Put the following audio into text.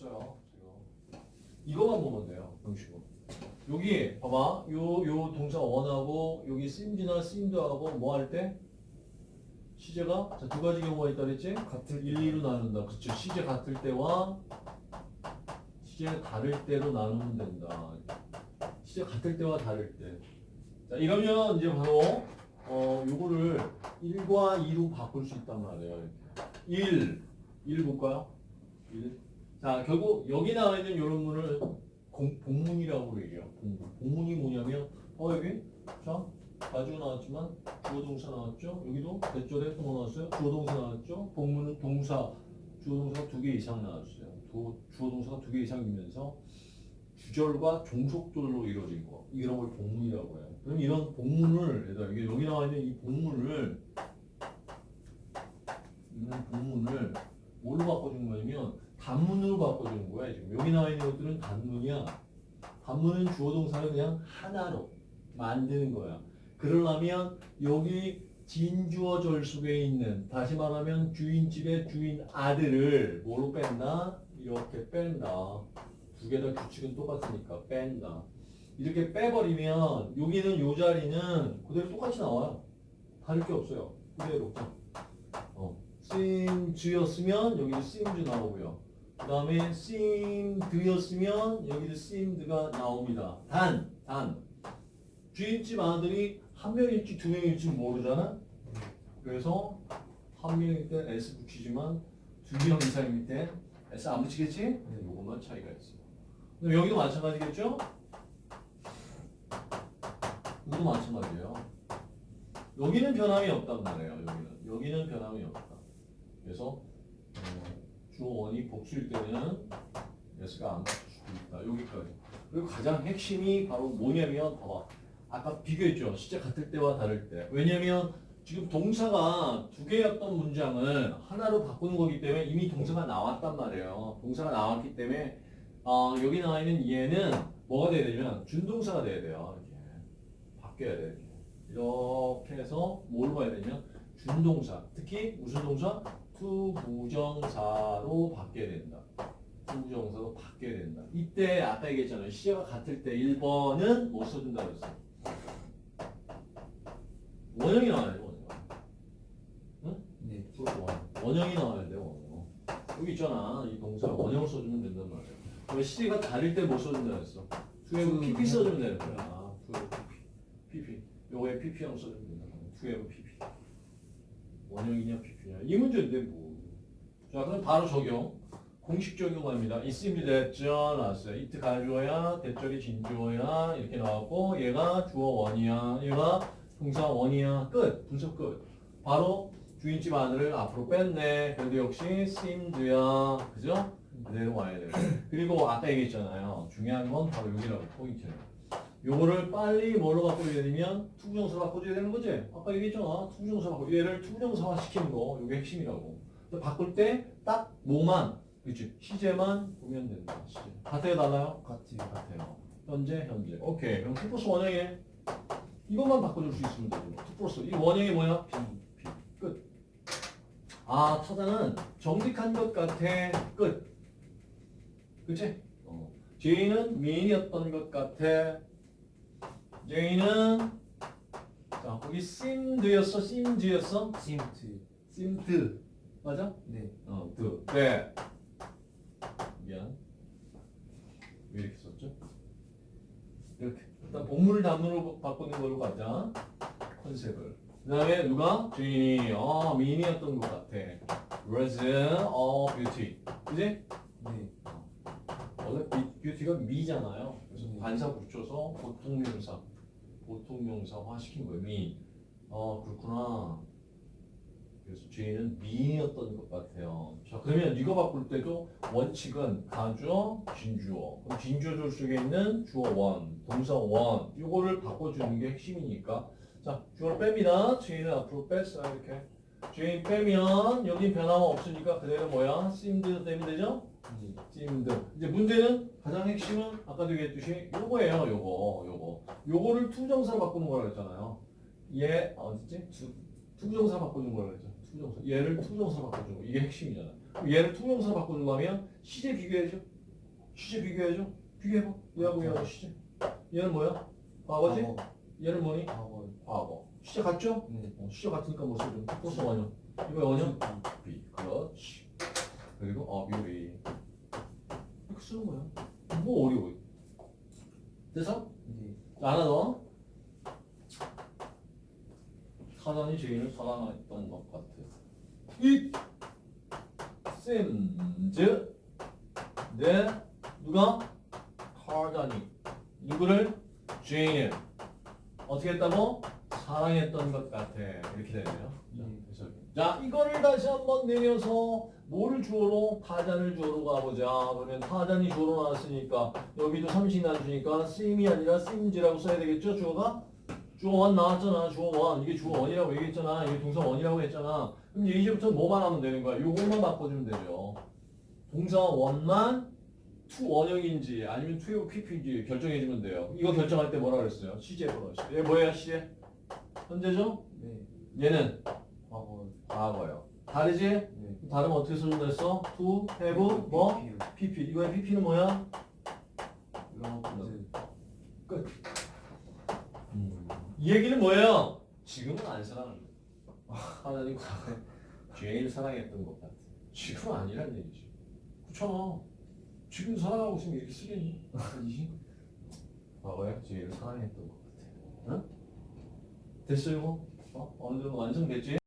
없어요. 지금. 이거만 보면 돼요. 형식으로. 여기 봐봐. 요 요 동사 원하고 여기 seems나 seemed하고 뭐 할 때 시제가 자, 두 가지 경우가 있다 그랬지? 같을 1, 2로 나눈다. 그쵸. 시제 같을 때와 시제 다를 때로 나누면 된다. 시제 같을 때와 다를 때. 자, 이러면 이제 바로 어, 요거를 1과 2로 바꿀 수 있단 말이에요. 이렇게. 1, 1 볼까요? 1. 자, 결국 여기 나와 있는 이런 문을 공, 복문이라고 얘기해요. 복문. 복문이 뭐냐면, 어, 여기, 자, 가지고 나왔지만, 주어 동사 나왔죠? 여기도 대절에 또뭐 나왔어요? 주어 동사 나왔죠? 복문은 동사, 주어 동사가 두 개 이상 나왔어요. 도, 주어 동사가 두 개 이상이면서, 주절과 종속절로 이루어진 거. 이런 걸 복문이라고 해요. 그럼 이런 복문을, 이게 여기 나와 있는 이 복문을, 이런 복문을 뭘로 바꿔준 거냐면, 단문으로 바꿔주는 거야. 지금 여기 나와 있는 것들은 단문이야. 단문은 주어 동사를 그냥 하나로 만드는 거야. 그러려면 여기 진주어 절 속에 있는 다시 말하면 주인집의 주인 아들을 뭐로 뺀다? 이렇게 뺀다. 두 개 다 규칙은 똑같으니까 뺀다. 이렇게 빼버리면 여기는 요 자리는 그대로 똑같이 나와요. 다를 게 없어요. 그대로. 어. seems였으면 여기도 seems 나오고요. 그 다음에 seemed였으면 여기도 seemed가 나옵니다. 단, 단. 주인집 아들이 한 명일지 두 명일지 모르잖아? 그래서 한 명일 때 S 붙이지만 두 명 이상일 때 S 안 붙이겠지? 네, 요것만 차이가 있어요. 그럼 여기도 마찬가지겠죠? 이것도 마찬가지예요. 여기는 변함이 없단 말이에요. 여기는. 여기는 변함이 없다. 그래서 어, 주어 원이 복수일 때는 S가 안 붙을 수도 있다. 여기까지. 그리고 가장 핵심이 바로 뭐냐면 봐봐. 아까 비교했죠. 시제 같을 때와 다를 때. 왜냐면 지금 동사가 두 개였던 문장을 하나로 바꾸는 거기 때문에 이미 동사가 나왔단 말이에요. 동사가 나왔기 때문에 어, 여기 나와 있는 얘는 뭐가 돼야 되냐면 준동사가 돼야 돼요. 이렇게 바뀌어야 돼. 이렇게. 이렇게 해서 뭘 봐야 되냐면 준동사. 특히 무슨 동사? to부정사로 바뀌어야 된다. to부정사로 바뀌어야 된다. 이때 아까 얘기했잖아요. 시제가 같을 때 1번은 뭐 써준다고 했어. 원형이 나와야 돼, 원형. 네. 원- 원형이 나와야 돼, 원형. 여기 있잖아. 이 동사 원형을 써주면 된단 말이야. 왜 시제가 다를 때 뭐 써준다 했어? to have to- PP 써주면 되는 거야. to have PP. PP. 요거에 PP형 써주면 된다. to have PP. 원형이냐 PP냐. 이 문제인데 뭐. 자, 그럼 바로 적용. 공식 적용합니다. It seem이 됐죠? 나왔어요. it 가주어야, that절이 진주어야, 이렇게 나왔고, 얘가 주어 원이야, 얘가 동사 원이야. 끝. 분석 끝. 바로 주인집 아들을 앞으로 뺐네. 그래도 역시 seemed야. 그죠? 그대로 와야 돼요. 그리고 아까 얘기했잖아요. 중요한 건 바로 여기라고 포인트는. 요거를 빨리 뭘로 바꿔줘야 되냐면 to부정사 바꿔줘야 되는 거지? 아까 얘기했잖아. to부정사 바꿔. 얘를 to부정사화 시키는 거. 요게 핵심이라고. 바꿀 때 딱 뭐만, 그치? 시제만 보면 된다. 시제. 같아요, 달라요? 같이 같아요. 현재, 현재. 오케이. 그럼 to 플러스 원형에 이것만 바꿔줄 수 있으면 되죠. 투 플러스. 이 원형이 뭐야? P. P. 끝. 아, 타자는 정직한 것 같아. 끝. 그치? 어. J는 미인이었던 것 같아. J는 자, 거기 seemed였어? seemed였어? 심트 seemed. 맞아? 네 어, 드. 네. 미안. 왜 이렇게 썼죠? 이렇게. 일단 복문을 단문으로 바꾸는 걸로 가자. 컨셉을. 그 다음에 누가? 주인이, 어, 미인이었던 것 같아. a beauty. 그지? 네. 원래 b, beauty가 미잖아요. 그래서 음. 관사 붙여서 보통 명사, 보통 명사화 시킨 거예요. 미. 어, 그렇구나. 그래서 Jane은 미인이었던 것 같아요. 자, 그러면 이거 바꿀 때도 원칙은 가주어, 진주어. 그럼 진주어절 속에 있는 주어 원, 동사 원. 이거를 바꿔주는 게 핵심이니까. 자, 주어를 뺍니다. Jane은 앞으로 뺐어요. 이렇게. Jane 빼면 여기 변화가 없으니까 그대로 뭐야? seemed 되면 되죠? 네. seemed. 이제 문제는 가장 핵심은 아까도 얘기했듯이 요거예요. 요거, 요거. 요거를 to부정사로 바꾸는 거라고 했잖아요. 얘 어딨지? to, to부정사 바꾸는 거라고 했죠. to부정사. 얘를 to부정사 바꿔주는 거. 이게 핵심이잖아. 얘를 to부정사로 바꿔준거 하면 시제 비교해줘. 시제 비교해줘. 비교해봐. 얘하고 얘하고 시제. 얘는 뭐야? 과거지? 과거. 얘는 뭐니? 과거. 과거. 시제 같죠? 네. 어, 시제 같으니까 뭐 써줘? 또 써, 원형. 이거 원형? B. 그렇지. 그리고 어뷰리. 이렇게 쓰는 거야. 뭐 어려워. 됐어? 네. 자, 하나 더. 사단이 죄인을 사랑했던 것 같아. 이 쌤즈 내 누가 카단이 누구를 죄인을 어떻게 했다고 사랑했던 것 같아 이렇게 되네요. 자, 네. 그래서 자 이거를 다시 한번 내려서 뭐를 주어로 타잔을 주어로 가보자. 그러면 타잔이 주어로 나왔으니까 여기도 삼식 나주니까 씀이 아니라 씀즈라고 써야 되겠죠 주어가? 주어 원 나왔잖아. 주어 원 이게 주어 원이라고 얘기했잖아. 이게 동사 원이라고 했잖아. 그럼 이제 이제부터 뭐만 하면 되는 거야? 요것만 바꿔주면 되죠. 동사 원만 to 원형인지 아니면 to PP인지 결정해주면 돼요. 이거 결정할 때 뭐라 그랬어요? 시제라고 그랬어요. 얘 뭐예요, 시제? 현재죠? 네. 얘는 과거. 과거요. 다르지? 네. 다르면 어떻게 써준다 했어? to, have, 뭐? PP요. PP. 이거의 PP는 뭐야? 끝. 이 얘기는 뭐예요? 지금은 안 사랑한다. 하나님 과거에 죄인을 사랑했던 것 같아. 지금은 아니란 얘기지. 그렇잖아. 지금 사랑하고 있으면 이렇게 쓰겠니? 아니지? 과거에 죄인을 사랑했던 것 같아. 응? 됐어요? 어? 어느 정도 완성됐지?